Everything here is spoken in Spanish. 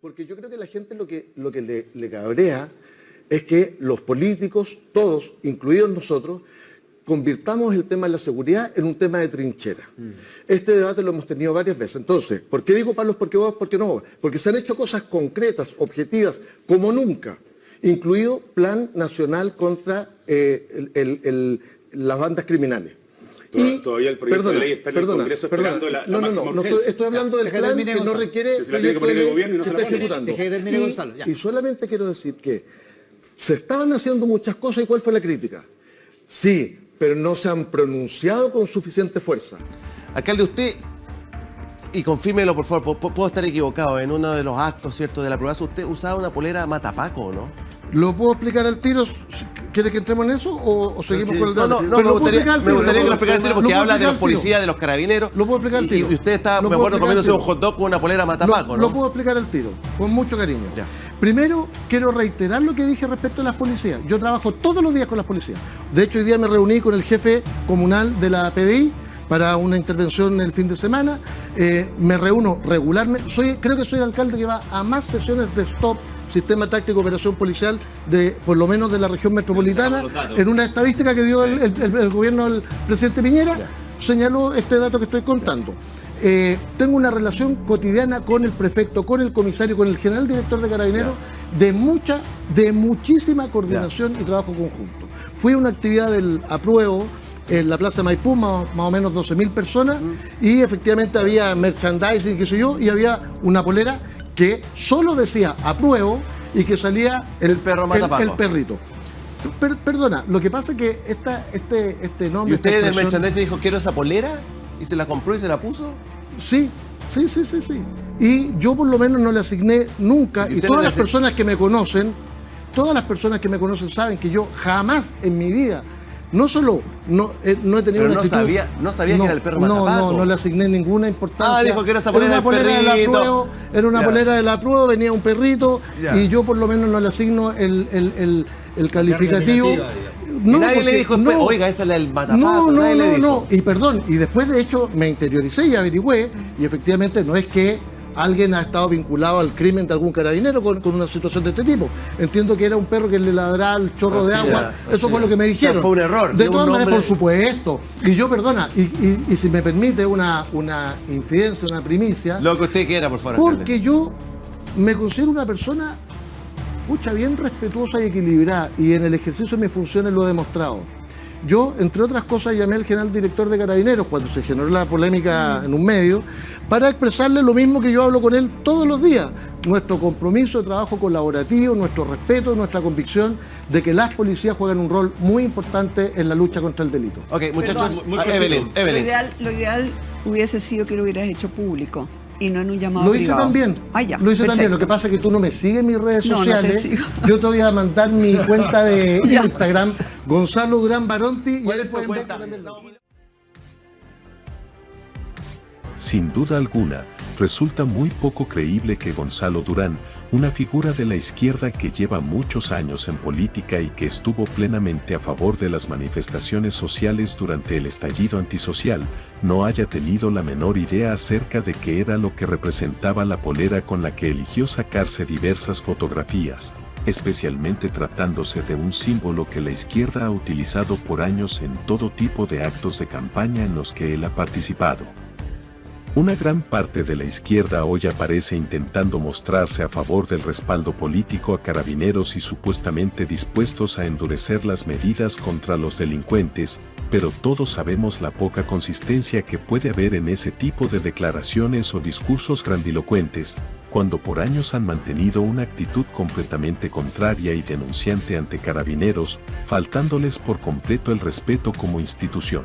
Porque yo creo que la gente lo que, lo que le, le cabrea es que los políticos, todos, incluidos nosotros, convirtamos el tema de la seguridad en un tema de trinchera. Este debate lo hemos tenido varias veces. Entonces, ¿por qué digo palos porque vos, porque no? Porque se han hecho cosas concretas, objetivas, como nunca, incluido Plan Nacional contra eh, el- el- las bandas criminales. Toda- todavía el proyecto de ley está en el Congreso perdona. esperando la- la No, no, máxima no, no estoy, urgencia. estoy hablando del Deja que plan que no requiere Que se la tiene que proyecto poner de el gobierno y no se la ejecutando. Y- Gonzalo, ya. Y solamente quiero decir que se estaban haciendo muchas cosas y ¿cuál fue la crítica? Sí, pero no se han pronunciado con suficiente fuerza. Alcalde, usted, y confírmelo por favor, pu- puedo estar equivocado, en uno de los actos, ¿cierto?, de la prueba, usted usaba una polera matapaco, ¿o ¿no? ¿Lo puedo explicar al tiro? ¿Quieres que entremos en eso o, o seguimos con el No, no, debate? no, Pero me gustaría, explicar al me tiro, gustaría que lo explicara el tiro porque habla de los al policías, de los carabineros. Lo puedo explicar al y, tiro. y usted está, me acuerdo, al comiéndose un hot dog con una polera matapaco, ¿no? lo puedo explicar al tiro, con mucho cariño. Ya. Primero, quiero reiterar lo que dije respecto a las policías. Yo trabajo todos los días con las policías. De hecho, hoy día me reuní con el jefe comunal de la PDI para una intervención el fin de semana. Eh, me reúno regularmente. Soy, creo que soy el alcalde que va a más sesiones de STOP, Sistema Táctico de Operación Policial, de por lo menos de la región metropolitana. En una estadística que dio el, el- el- gobierno del presidente Piñera, señaló este dato que estoy contando. Eh, tengo una relación cotidiana con el prefecto, con el comisario, con el general director de Carabineros, de mucha, de muchísima coordinación y trabajo conjunto. Fui a una actividad del apruebo en la Plaza Maipú, más, más o menos 12.000 personas, y efectivamente había merchandising, qué sé yo, y había una polera que solo decía apruebo y que salía El perro matapaco. el perrito. Per- perdona, lo que pasa es que esta, este, este nombre... ¿Y usted del merchandising dijo, quiero esa polera? ¿Y se la compró y se la puso? Sí, sí, sí, sí, sí. Y yo por lo menos no le asigné nunca, ¿Y todas no las personas que me conocen, todas las personas que me conocen saben que yo jamás en mi vida, no solo no, eh, no he tenido Pero una no actitud- sabía- no sabía que era el perro No, matapaco. no, no le asigné ninguna importancia. Ah, dijo que era esa Era polera una del polera de la perrito. prueba, era una Ya. polera de la prueba, venía un perrito, Ya. y yo por lo menos no le asigno el, el, el, el calificativo. y nadie porque- le dijo, después, oiga, esa es la del matapaco. no, no, nadie le no, dijo. no. Y perdón, y después de hecho me interioricé y averigüé, y efectivamente no es que alguien ha estado vinculado al crimen de algún carabinero con, con una situación de este tipo. Entiendo que era un perro que le ladraba al chorro de agua. era, Eso fue lo que me O sea, dijeron. fue un error, De un todas maneras, por supuesto. Y yo, perdona, y, y- y si me permite una, una infidencia, una primicia, Lo que usted quiera, por favor. alcalde. porque yo me considero una persona, pucha, bien respetuosa y equilibrada, y en el ejercicio de mis funciones lo he demostrado. Yo, entre otras cosas, llamé al general director de Carabineros cuando se generó la polémica en un medio, para expresarle lo mismo que yo hablo con él todos los días. Nuestro compromiso de trabajo colaborativo, nuestro respeto, nuestra convicción de que las policías juegan un rol muy importante en la lucha contra el delito. Ok, muchachos, Perdón, muy cortito. Evelyn, Lo ideal, lo ideal hubiese sido que lo hubieras hecho público y no en un llamado Lo hice privado. también. Ah, ya, Lo hice también. Lo que pasa es que tú no me sigues en mis redes No, no te sociales. sigo. Yo te voy a mandar mi cuenta de. Instagram, Gonzalo Durán Baronti. y ¿Cuál ahí es su cuenta? Sin duda alguna, resulta muy poco creíble que Gonzalo Durán, una figura de la izquierda que lleva muchos años en política y que estuvo plenamente a favor de las manifestaciones sociales durante el estallido antisocial, no haya tenido la menor idea acerca de qué era lo que representaba la polera con la que eligió sacarse diversas fotografías, especialmente tratándose de un símbolo que la izquierda ha utilizado por años en todo tipo de actos de campaña en los que él ha participado. Una gran parte de la izquierda hoy aparece intentando mostrarse a favor del respaldo político a carabineros y supuestamente dispuestos a endurecer las medidas contra los delincuentes, pero todos sabemos la poca consistencia que puede haber en ese tipo de declaraciones o discursos grandilocuentes, cuando por años han mantenido una actitud completamente contraria y denunciante ante carabineros, faltándoles por completo el respeto como institución.